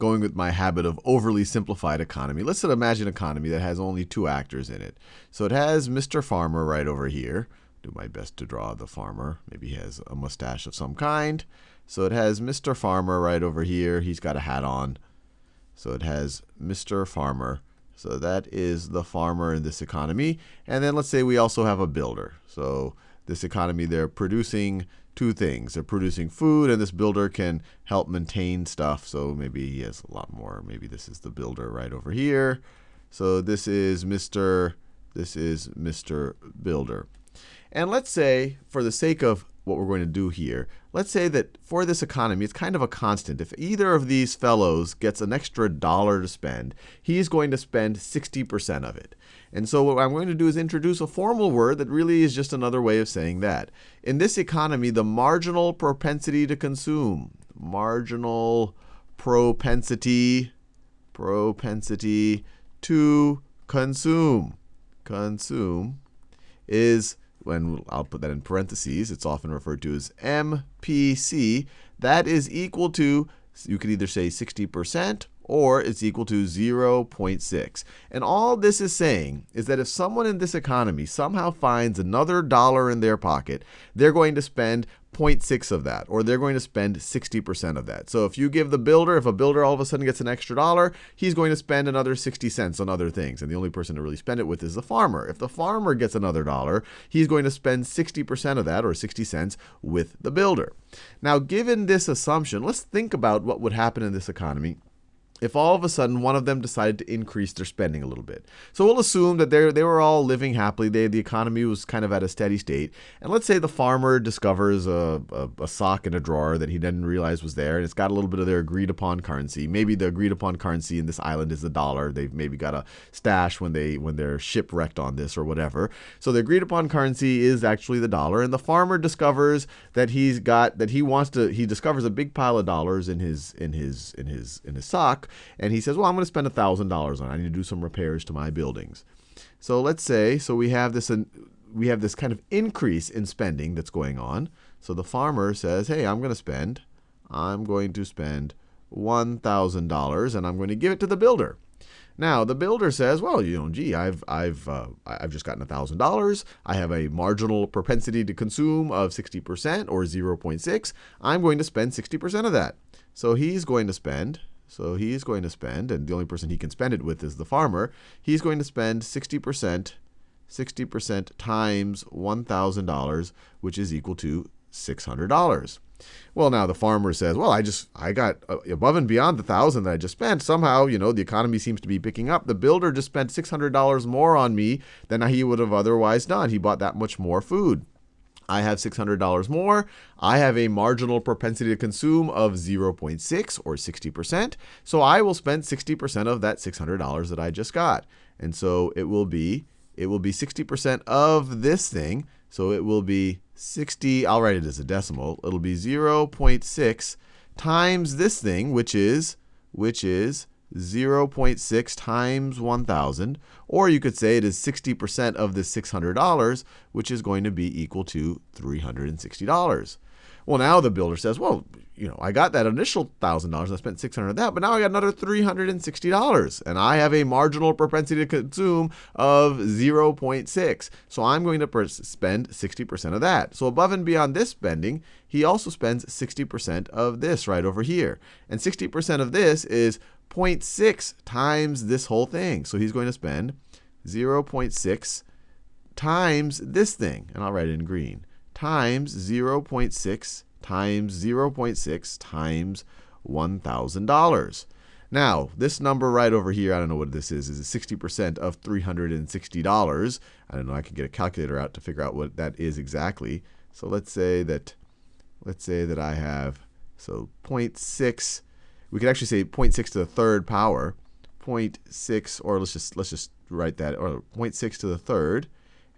going with my habit of overly simplified economy. Let's imagine an economy that has only two actors in it. So it has Mr. Farmer right over here. Do my best to draw the farmer. Maybe he has a mustache of some kind. So it has Mr. Farmer right over here. He's got a hat on. So it has Mr. Farmer. So that is the farmer in this economy. And then let's say we also have a builder. So this economy, they're producing two things. They're producing food, and this builder can help maintain stuff. So maybe he has a lot more. Maybe this is the builder right over here. So this is Mr. This is Mr. Builder. And let's say, for the sake of what we're going to do here, let's say that for this economy, it's kind of a constant. If either of these fellows gets an extra dollar to spend, he's going to spend 60% of it. And so what I'm going to do is introduce a formal word that really is just another way of saying that. In this economy, the marginal propensity to consume, marginal propensity, propensity to consume, consume is when I'll put that in parentheses, it's often referred to as MPC. That is equal to, you could either say 60% or it's equal to 0.6. And all this is saying is that if someone in this economy somehow finds another dollar in their pocket, they're going to spend 0.6 of that, or they're going to spend 60% of that. So if you give the builder, if a builder all of a sudden gets an extra dollar, he's going to spend another 60 cents on other things. And the only person to really spend it with is the farmer. If the farmer gets another dollar, he's going to spend 60% of that, or 60 cents, with the builder. Now, given this assumption, let's think about what would happen in this economy if all of a sudden one of them decided to increase their spending a little bit. So we'll assume that they they were all living happily. They, the economy was kind of at a steady state. And let's say the farmer discovers a, a, a, sock in a drawer that he didn't realize was there, and it's got a little bit of their agreed upon currency. Maybe the agreed upon currency in this island is the dollar. They've maybe got a stash when they when they're shipwrecked on this or whatever. So the agreed upon currency is actually the dollar, and the farmer discovers that he's got that he wants to he discovers a big pile of dollars in his in his in his in his sock and he says, well, I'm going to spend $1,000 on it. I need to do some repairs to my buildings. So let's say, so we have this, we have this kind of increase in spending that's going on. So the farmer says, hey, I'm going to spend, I'm going to spend $1,000 and I'm going to give it to the builder. Now the builder says, "Well, you know, gee, I've I've uh, I've just gotten thousand dollars. I have a marginal propensity to consume of 60% or 0.6. I'm going to spend 60% of that." So he's going to spend so he's going to spend, and the only person he can spend it with is the farmer. He's going to spend 60%, 60% times $1,000, which is equal to $600. Well, now the farmer says, well, I just, I got uh, above and beyond the thousand that I just spent. Somehow, you know, the economy seems to be picking up. The builder just spent $600 more on me than he would have otherwise done. He bought that much more food. I have $600 more. I have a marginal propensity to consume of 0.6 or 60%. So I will spend 60% of that $600 that I just got. And so it will be it will be 60% of this thing. So it will be 60, I'll write it as a decimal. It'll be 0.6 times this thing, which is which is 0.6 times 1,000, or you could say it is 60% of the $600, which is going to be equal to $360. Well, now the builder says, well, you know, I got that initial $1,000, I spent 600 of that, but now I got another $360, and I have a marginal propensity to consume of 0.6. So I'm going to spend 60% of that. So above and beyond this spending, he also spends 60% of this right over here. And 60% of this is 0.6 times this whole thing. So he's going to spend 0.6 times this thing, and I'll write it in green, times 0.6 times 0.6 times $1,000. Now, this number right over here, I don't know what this is, is 60% of $360. I don't know, I could get a calculator out to figure out what that is exactly. So let's say that, let's say that I have, so 0.6 we could actually say 0.6 to the third power, 0.6, or let's just let's just write that, or 0.6 to the third,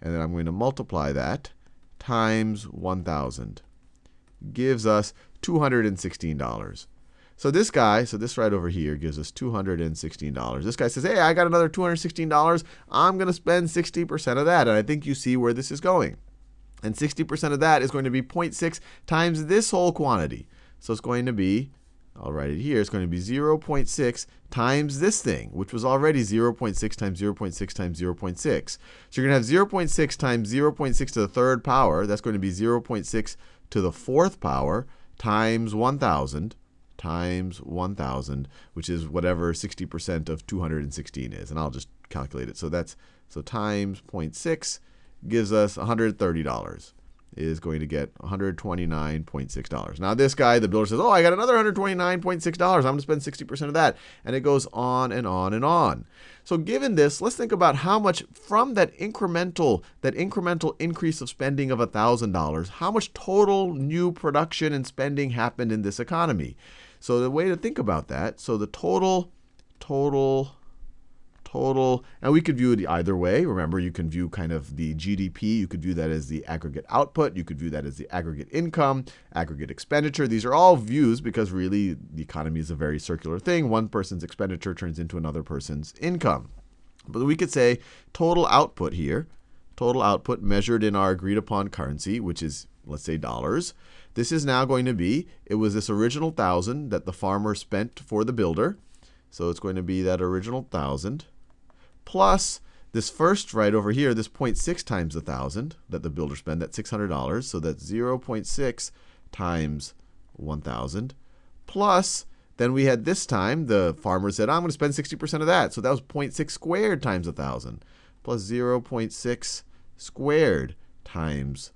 and then I'm going to multiply that times 1,000. Gives us $216. So this guy, so this right over here gives us $216. This guy says, hey, I got another $216. I'm going to spend 60% of that. And I think you see where this is going. And 60% of that is going to be 0.6 times this whole quantity. So it's going to be I'll write it here, it's going to be 0.6 times this thing, which was already 0.6 times 0.6 times 0.6. So you're going to have 0.6 times 0.6 to the third power. That's going to be 0.6 to the fourth power times 1,000 times 1,000, which is whatever 60% of 216 is. And I'll just calculate it. So that's so times 0.6 gives us $130 is going to get $129.6. Now this guy, the builder says, oh, I got another $129.6. I'm going to spend 60% of that. And it goes on and on and on. So given this, let's think about how much from that incremental, that incremental increase of spending of $1,000, how much total new production and spending happened in this economy. So the way to think about that, so the total, total total. And we could view it either way. Remember, you can view kind of the GDP. You could view that as the aggregate output. You could view that as the aggregate income, aggregate expenditure. These are all views because really the economy is a very circular thing. One person's expenditure turns into another person's income. But we could say total output here, total output measured in our agreed upon currency, which is, let's say, dollars. This is now going to be, it was this original thousand that the farmer spent for the builder. So it's going to be that original thousand plus this first right over here, this 0.6 times 1,000 that the builder spent, that's $600. So that's 0.6 times 1,000 plus then we had this time, the farmer said, I'm going to spend 60% of that. So that was 0.6 squared times 1,000 plus 0.6 squared times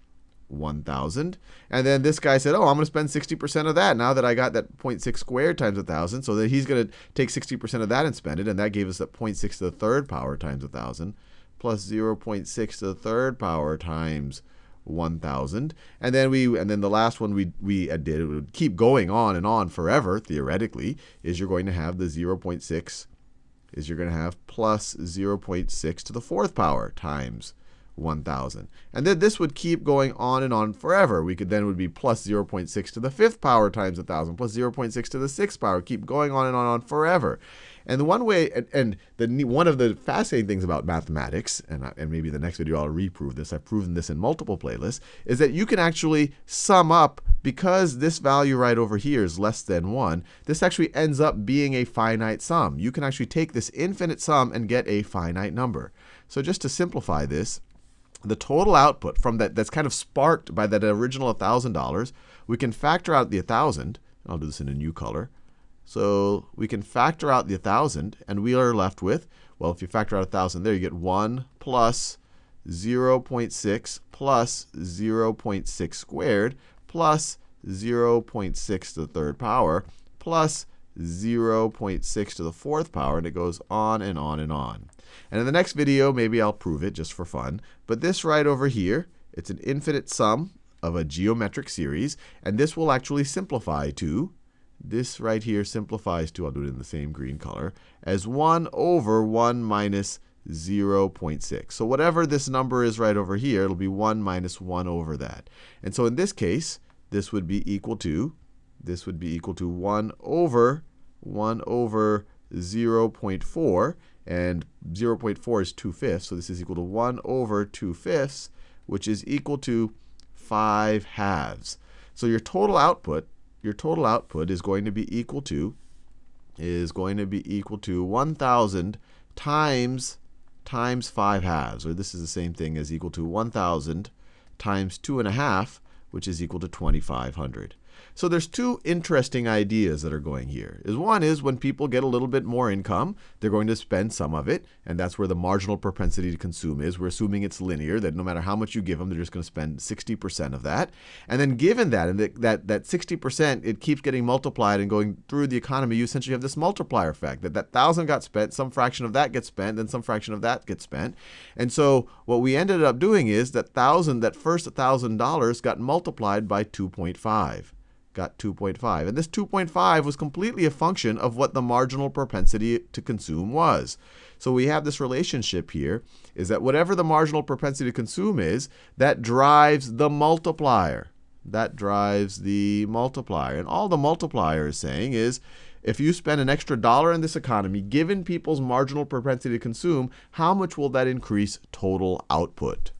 1,000. And then this guy said, oh, I'm going to spend 60% of that now that I got that 0.6 squared times 1,000. So that he's going to take 60% of that and spend it. And that gave us that 0.6 to the third power times 1,000 plus 0.6 to the third power times 1,000. And then we and then the last one we, we did, it would keep going on and on forever, theoretically, is you're going to have the 0.6 is you're going to have plus 0.6 to the fourth power times 1,000. And then this would keep going on and on forever. We could then would be plus 0.6 to the fifth power times 1,000, plus 0.6 to the sixth power, keep going on and on and on forever. And the one way, and, the one of the fascinating things about mathematics, and, I, and maybe the next video I'll reprove this, I've proven this in multiple playlists, is that you can actually sum up, because this value right over here is less than 1, this actually ends up being a finite sum. You can actually take this infinite sum and get a finite number. So just to simplify this, the total output from that that's kind of sparked by that original $1,000, we can factor out the 1,000. I'll do this in a new color. So we can factor out the 1,000, and we are left with, well, if you factor out 1,000 there, you get 1 plus 0.6 plus 0.6 squared plus 0.6 to the third power plus 0.6 to the fourth power, and it goes on and on and on. And in the next video, maybe I'll prove it just for fun. But this right over here, it's an infinite sum of a geometric series. And this will actually simplify to, this right here simplifies to, I'll do it in the same green color, as 1 over 1 minus 0.6. So whatever this number is right over here, it'll be 1 minus 1 over that. And so in this case, this would be equal to, this would be equal to 1 over 1 over 0.4 and 0.4 is 2 fifths, so this is equal to 1 over 2 fifths, which is equal to 5 halves. So your total output, your total output is going to be equal to, is going to be equal to 1,000 times, times 5 halves, or this is the same thing as equal to 1,000 times 2.5, which is equal to 2,500. So there's two interesting ideas that are going here. Is one is when people get a little bit more income, they're going to spend some of it, and that's where the marginal propensity to consume is. We're assuming it's linear, that no matter how much you give them, they're just going to spend 60% of that. And then given that, and that, that 60%, it keeps getting multiplied and going through the economy, you essentially have this multiplier effect, that that 1,000 got spent, some fraction of that gets spent, then some fraction of that gets spent. And so what we ended up doing is that 1,000, that first $1,000 got multiplied by 2.5 got 2.5. And this 2.5 was completely a function of what the marginal propensity to consume was. So we have this relationship here, is that whatever the marginal propensity to consume is, that drives the multiplier. That drives the multiplier. And all the multiplier is saying is, if you spend an extra dollar in this economy, given people's marginal propensity to consume, how much will that increase total output?